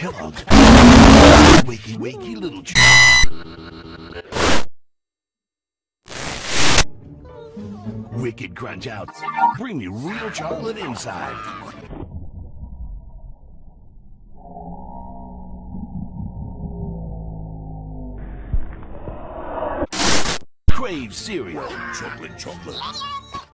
Kellogg's. Wakey, wakey, little ch- Wicked Crunch Out. Bring me real chocolate inside. Crave cereal. Chocolate, chocolate.